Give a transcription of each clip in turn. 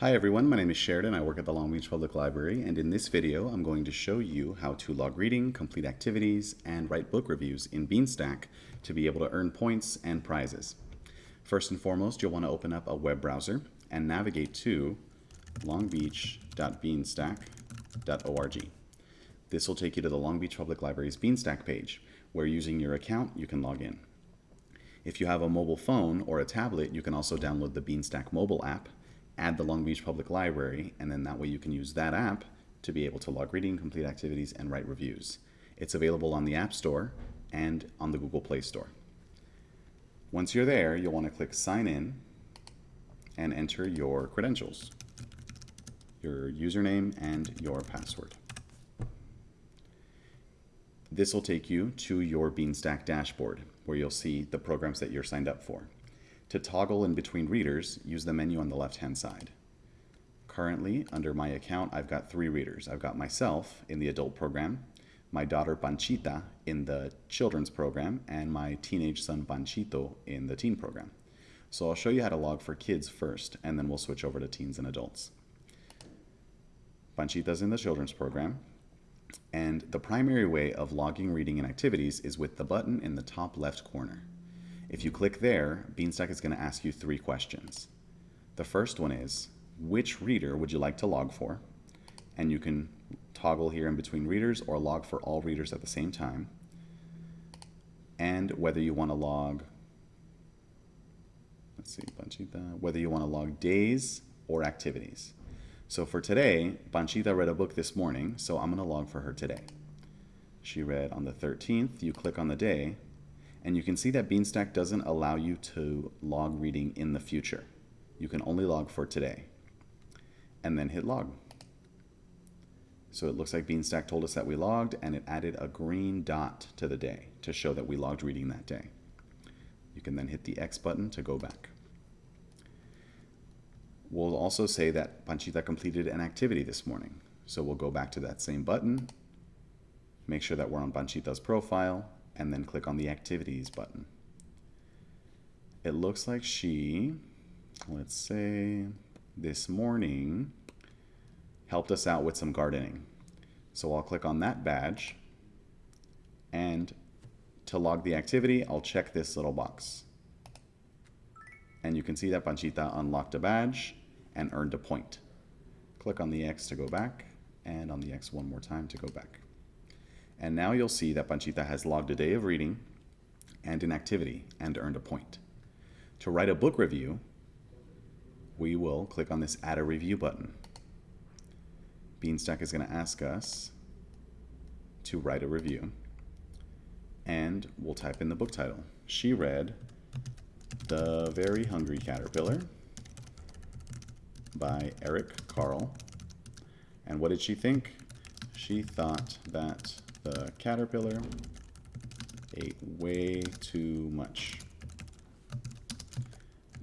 Hi everyone, my name is Sheridan. I work at the Long Beach Public Library and in this video I'm going to show you how to log reading, complete activities, and write book reviews in Beanstack to be able to earn points and prizes. First and foremost, you'll want to open up a web browser and navigate to longbeach.beanstack.org. This will take you to the Long Beach Public Library's Beanstack page, where using your account you can log in. If you have a mobile phone or a tablet, you can also download the Beanstack mobile app add the Long Beach Public Library, and then that way you can use that app to be able to log reading, complete activities, and write reviews. It's available on the App Store and on the Google Play Store. Once you're there, you'll want to click Sign In and enter your credentials, your username and your password. This will take you to your Beanstack dashboard where you'll see the programs that you're signed up for. To toggle in between readers, use the menu on the left-hand side. Currently, under my account, I've got three readers. I've got myself in the adult program, my daughter Panchita in the children's program, and my teenage son Panchito in the teen program. So I'll show you how to log for kids first, and then we'll switch over to teens and adults. Panchita's in the children's program, and the primary way of logging reading and activities is with the button in the top left corner. If you click there, Beanstack is going to ask you three questions. The first one is, which reader would you like to log for? And you can toggle here in between readers or log for all readers at the same time. And whether you want to log, let's see, Panchita, whether you want to log days or activities. So for today, Panchita read a book this morning, so I'm going to log for her today. She read on the 13th. You click on the day, and you can see that Beanstack doesn't allow you to log reading in the future. You can only log for today. And then hit log. So it looks like Beanstack told us that we logged and it added a green dot to the day to show that we logged reading that day. You can then hit the X button to go back. We'll also say that Panchita completed an activity this morning. So we'll go back to that same button, make sure that we're on Panchita's profile, and then click on the activities button. It looks like she, let's say this morning, helped us out with some gardening. So I'll click on that badge and to log the activity, I'll check this little box. And you can see that Panchita unlocked a badge and earned a point. Click on the X to go back and on the X one more time to go back. And now you'll see that Panchita has logged a day of reading and an activity and earned a point. To write a book review, we will click on this Add a Review button. Beanstack is going to ask us to write a review. And we'll type in the book title. She read The Very Hungry Caterpillar by Eric Carle. And what did she think? She thought that the caterpillar ate way too much.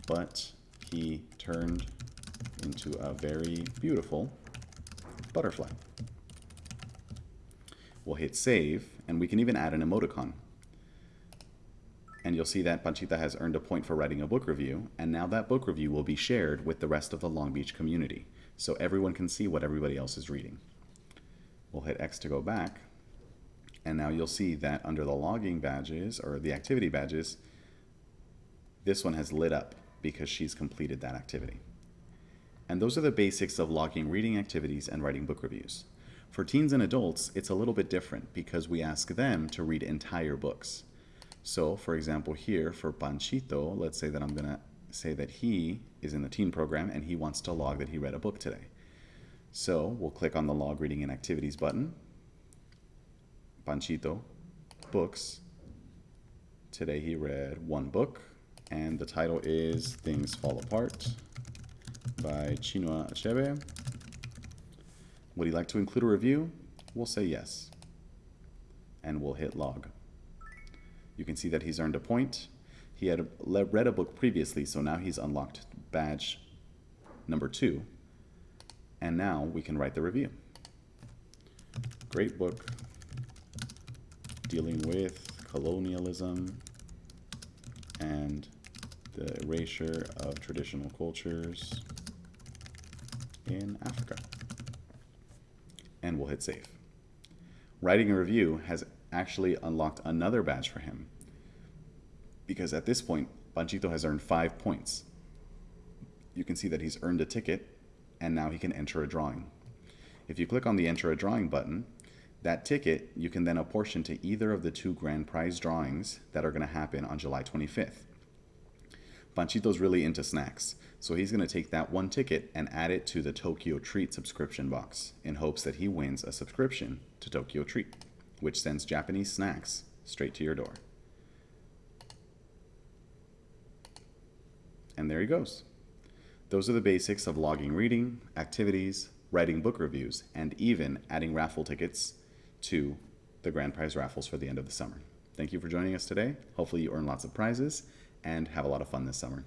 But he turned into a very beautiful butterfly. We'll hit save, and we can even add an emoticon. And you'll see that Panchita has earned a point for writing a book review, and now that book review will be shared with the rest of the Long Beach community, so everyone can see what everybody else is reading. We'll hit X to go back, and now you'll see that under the logging badges or the activity badges, this one has lit up because she's completed that activity. And those are the basics of logging reading activities and writing book reviews. For teens and adults, it's a little bit different because we ask them to read entire books. So for example, here for Panchito, let's say that I'm gonna say that he is in the teen program and he wants to log that he read a book today. So we'll click on the log reading and activities button Panchito books. Today he read one book, and the title is Things Fall Apart by Chinua Achebe. Would he like to include a review? We'll say yes. And we'll hit log. You can see that he's earned a point. He had read a book previously, so now he's unlocked badge number two. And now we can write the review. Great book, dealing with colonialism and the erasure of traditional cultures in Africa. And we'll hit save. Writing a review has actually unlocked another badge for him. Because at this point, Panchito has earned five points. You can see that he's earned a ticket, and now he can enter a drawing. If you click on the enter a drawing button, that ticket you can then apportion to either of the two grand prize drawings that are going to happen on July 25th. Panchito's really into snacks, so he's going to take that one ticket and add it to the Tokyo Treat subscription box in hopes that he wins a subscription to Tokyo Treat, which sends Japanese snacks straight to your door. And there he goes. Those are the basics of logging reading, activities, writing book reviews, and even adding raffle tickets to the grand prize raffles for the end of the summer. Thank you for joining us today. Hopefully you earn lots of prizes and have a lot of fun this summer.